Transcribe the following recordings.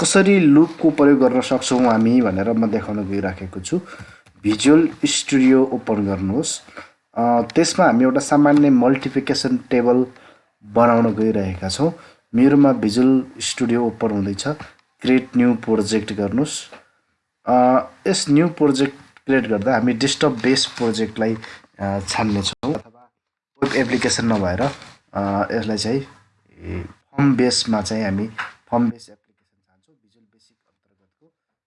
कसरी लुपको प्रयोग गर्न सक्छौँ हामी भनेर म देखाउन गइराखेको छु। भिजुअल स्टुडियो ओपन गर्नुहोस्। त्यसमा हामी एउटा सामान्य मल्टिफिकेसन टेबल बनाउन गइरहेका छौँ। मेरोमा भिजुअल स्टुडियो ओपन हुँदैछ। क्रिएट न्यू प्रोजेक्ट गर्नुहोस्। यस न्यू प्रोजेक्ट क्रिएट गर्दा हामी डेस्कटप बेस प्रोजेक्टलाई छान्नेछौँ। अथवा वेब एप्लिकेसन नभएर यसलाई चाहिँ फर्म बेसमा चाहिँ हामी फर्म बेस भिजुअल बेसिक अन्तर्गतको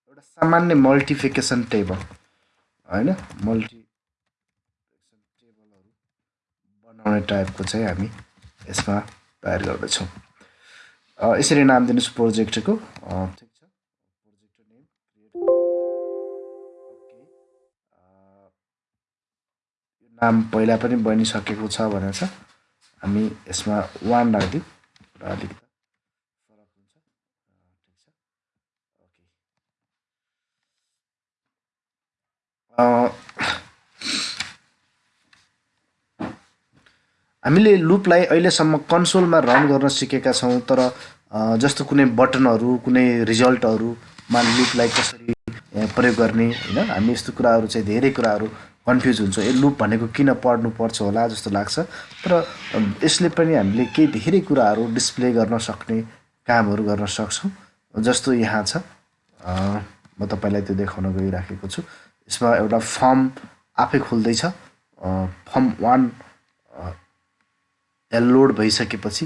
एउटा सामान्य मल्टिफिकेसन टेबल होइन? मल्टिफिकेसन टेबलहरू बनाउने टाइपको चाहिँ हामी यसमा तयार गर्दैछौँ। यसरी नाम दिनुहोस् प्रोजेक्टको ठिक नाम पहिला पनि बनिसकेको छ भनेर छ हामी यसमा वान राखिदिउँ र अलिकति फरक हुन्छ ठिक छ ओके हामीले लुपलाई अहिलेसम्म कन्सोलमा रन गर्न सिकेका छौँ तर जस्तो कुनै बटनहरू कुनै रिजल्टहरूमा लुपलाई कसरी प्रयोग गर्ने होइन? हामी यस्तो कुराहरू चाहिँ धेरै कुराहरू कन्फ्युज हुन्छ। ए लुप भनेको किन पढ्नु पर्छ होला जस्तो लाग्छ। तर यसले पनि हामीले केही धेरै कुराहरू डिस्प्ले गर्न सक्ने कामहरू गर्न सक्छौँ। जस्तो यहाँ छ। म तपाईँलाई त्यो देखाउन गइराखेको छु। यसमा एउटा फर्म आफै खुल्दैछ। फर्म वान लोड भइसकेपछि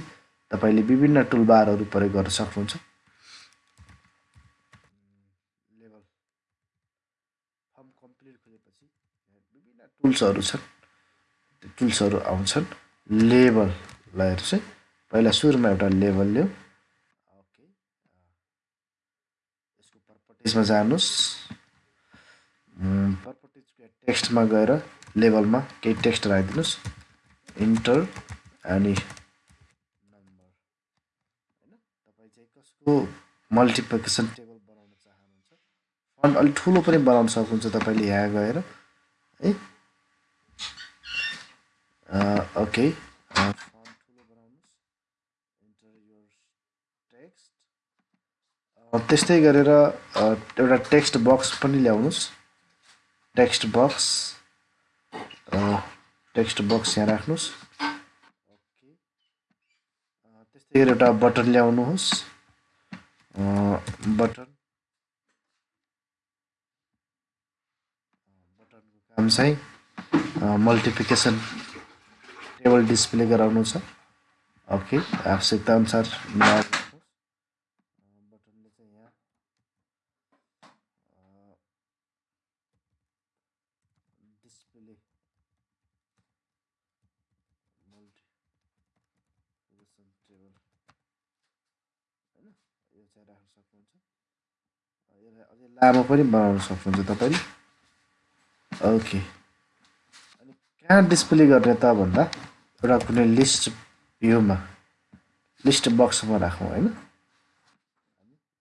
तपाईँले विभिन्न टुलबारहरू प्रयोग गर्न सक्नुहुन्छ। टुल्सहरू छन्। त्यो टुल्सहरू आउँछन्। लेबललाई चाहिँ पहिला सुरुमा एउटा लेबल ल्याऊ। ओके। यसको पर्पटेजमा जानुहोस्। टेक्स्टमा गएर लेबलमा केही टेक्स्ट राखिदिनुहोस्. इन्टर अनि नम्बर होइन? तपाईँ चाहिँ कसको मल्टिप्लिकेसन टेबल बनाउन चाहनुहुन्छ? फन्ट अलिक ठुलो पनि बनाउन सक्नुहुन्छ तपाईँले यहाँ गएर। है? ओके फर्म ठुलो बनाउनुहोस्। इन्टर योर टेक्स्ट त्यस्तै गरेर एउटा टेक्स्ट बक्स पनि ल्याउनुहोस्। टेक्स्ट बक्स टेक्स्ट बक्स यहाँ राख्नुहोस्। ओके त्यस्तै गरी एउटा बटन ल्याउनुहोस्। बटन। बटनको काम चाहिँ मल्टिप्लिकेसन टेबल डिस्प्ले गराउनु छ। ओके आवश्यकता अनुसार बटनले चाहिँ यहाँ डिस्प्ले मल्टिप्लिकेसन टेबल होइन यो चाहिँ राख्न सक्नुहुन्छ यसलाई अझै लामो पनि बनाउन सक्नुहुन्छ तपाईँले ओके अनि कहाँ डिस्प्ले गर्ने त भन्दा एउटा कुनै लिस्ट भ्यूमा लिस्ट बक्समा राखौँ होइन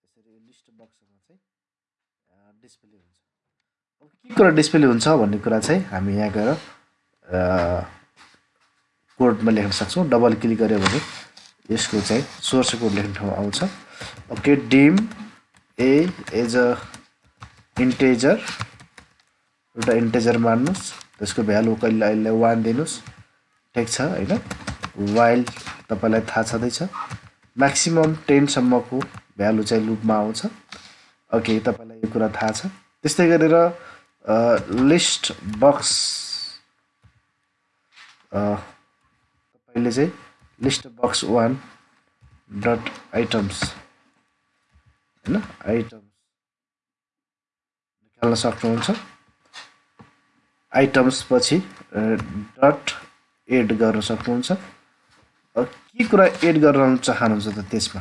यसरी लिस्ट बक्समा चाहिँ डिस्प्ले हुन्छ के कुरा डिस्प्ले हुन्छ भन्ने कुरा चाहिँ हामी यहाँ गएर कोडमा लेख्न सक्छौँ। डबल क्लिक गऱ्यो भने यसको चाहिँ सोर्स कोड लेख्ने ठाउँ आउँछ। Okay dim a as a integer एउटा इन्टेजर मान्नुहोस्। त्यसको भ्यालु कहिले अहिले वान दिनुहोस्। ठिक छ होइन? वाइल तपाईँलाई थाहा छँदैछ। म्याक्सिमम् टेनसम्मको भ्यालु चाहिँ लुपमा आउँछ। ओके तपाईँलाई यो कुरा थाहा छ। त्यस्तै गरेर लिस्ट बक्स तपाईँले चाहिँ list box one dot items होइन? आइटम्स निकाल्न सक्नुहुन्छ। आइटम्स पछि डट एड गर्न सक्नुहुन्छ। के कुरा एड गर्न चाहनुहुन्छ त त्यसमा?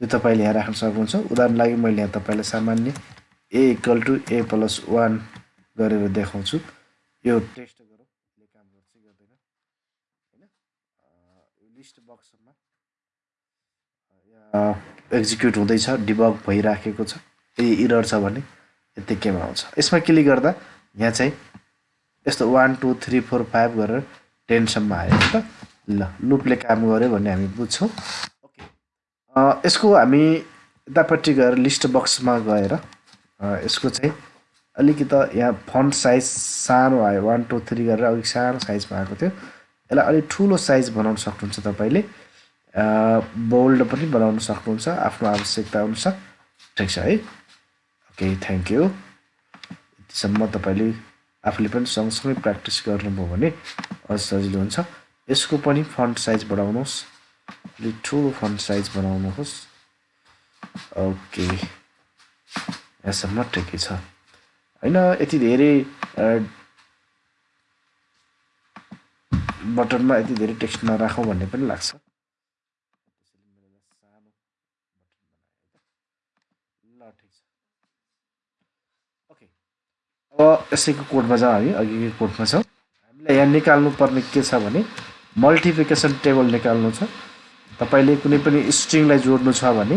त्यो तपाईँले यहाँ राख्न सक्नुहुन्छ। उदाहरण लागि मैले यहाँ तपाईँलाई सामान्य a equal to a plus one गरेर देखाउँछु। यो टेस्ट गरौँ। काम गर्छ गर्दैन। होइन? लिस्ट बक्समा एक्जिक्युट हुँदैछ डिबग भइराखेको छ। ए इरर छ भने यत्तिकैमा आउँछ। यसमा क्लिक गर्दा यहाँ चाहिँ यस्तो one two three four five गरेर टेनसम्म आयो। त ल लुपले काम गर्यो भन्ने हामी बुझ्छौँ। ओके यसको हामी यतापट्टि गएर लिस्ट बक्समा गएर यसको चाहिँ अलिकति यहाँ फन्ट साइज सानो आयो वान टू थ्री गरेर अलिक सानो साइजमा आएको थियो। यसलाई अलिक ठुलो साइज बनाउन सक्नुहुन्छ तपाईँले। बोल्ड पनि बनाउन सक्नुहुन्छ आफ्नो आवश्यकता अनुसार। ठिक छ है? ओके थ्याङ्क यू यतिसम्म तपाईँले आफूले पनि सँगसँगै प्र्याक्टिस गर्नुभयो भने अझ सजिलो हुन्छ। यसको पनि फन्ट साइज बढाउनुहोस्। अलिक ठुलो फन्ट साइज बनाउनुहोस्। ओके यहाँसम्म ठिकै छ? होइन यति धेरै बटनमा यति धेरै टेक्स्ट नराखौँ भन्ने पनि लाग्छ। अब यसैको कोडमा जाउँ हामी अघिको कोडमा छौँ। हामीलाई यहाँ निकाल्नु पर्ने के छ भने मल्टिफिकेसन टेबल निकाल्नु छ। तपाईँले कुनै पनि स्ट्रिङलाई जोड्नु छ भने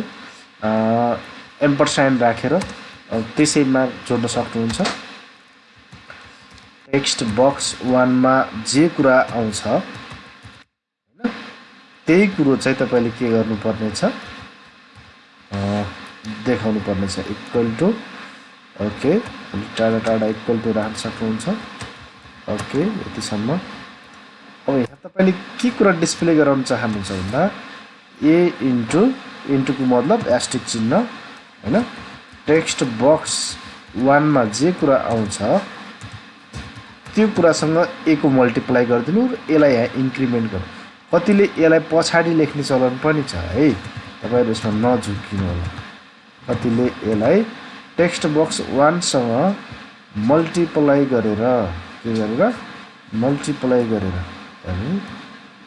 एम्परसाइन राखेर त्यसैमा जोड्न सक्नुहुन्छ। टेक्स्ट बक्स वानमा जे कुरा आउँछ होइन त्यही कुरो चाहिँ तपाईँले के गर्नुपर्ने छ देखाउनु पर्ने छ इक्वल टु ओके टाढा टाढा इक्वल टु राख्न सक्नुहुन्छ। ओके यतिसम्म। अब यहाँ तपाईँले के कुरा डिस्प्ले गराउन चाहनुहुन्छ भन्दा ए इन्टु इन्टुको मतलब एस्टिक चिन्ह होइन? टेक्स्ट बक्स वानमा जे कुरा आउँछ त्यो कुरासँग एको मल्टिप्लाई गरिदिनु र यसलाई यहाँ इन्क्रिमेन्ट गर्नु। कतिले यसलाई पछाडि लेख्ने चलन पनि छ है? तपाईँहरू यसमा नझुक्किनु होला। कतिले यसलाई टेक्स्ट बक्स वानसँग मल्टिप्लाई गरेर के गरेर? मल्टिप्लाई गरेर।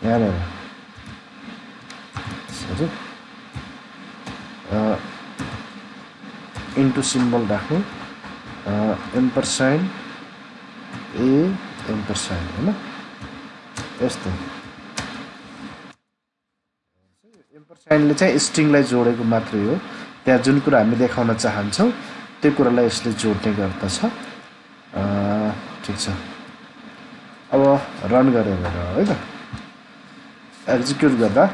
यहाँनिर। इन्टु सिम्बल राख्नु एम्परसाइन ए एम्परसाइन होइन यस्तो एम्परसाइनले चाहिँ स्ट्रिङलाई जोडेको मात्रै हो। त्यहाँ जुन कुरा हामी देखाउन चाहन्छौँ त्यो कुरालाई यसले जोड्ने गर्दछ। ठिक छ। अब रन गरेर है त। एक्जिक्युट गर्दा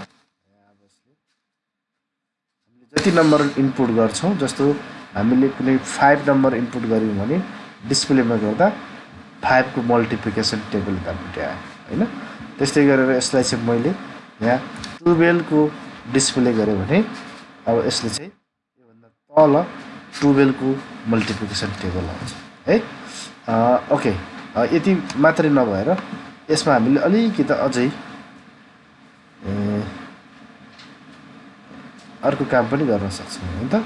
जति नम्बर इनपुट गर्छौँ जस्तो हामीले कुनै फाइभ नम्बर इनपुट गऱ्यौँ भने डिस्प्लेमा गर्दा फाइभको मल्टिप्लिकेसन टेबल यतापट्टि आयो होइन? त्यस्तै गरेर यसलाई चाहिँ मैले यहाँ टुवेल्भको डिस्प्ले गरेँ भने अब यसले चाहिँ योभन्दा तल टुवेल्भको मल्टिप्लिकेसन टेबल आउँछ है? ओके। यति मात्रै नभएर यसमा हामीले अलिकति अझै अर्को काम पनि गर्न सक्छौँ होइन त?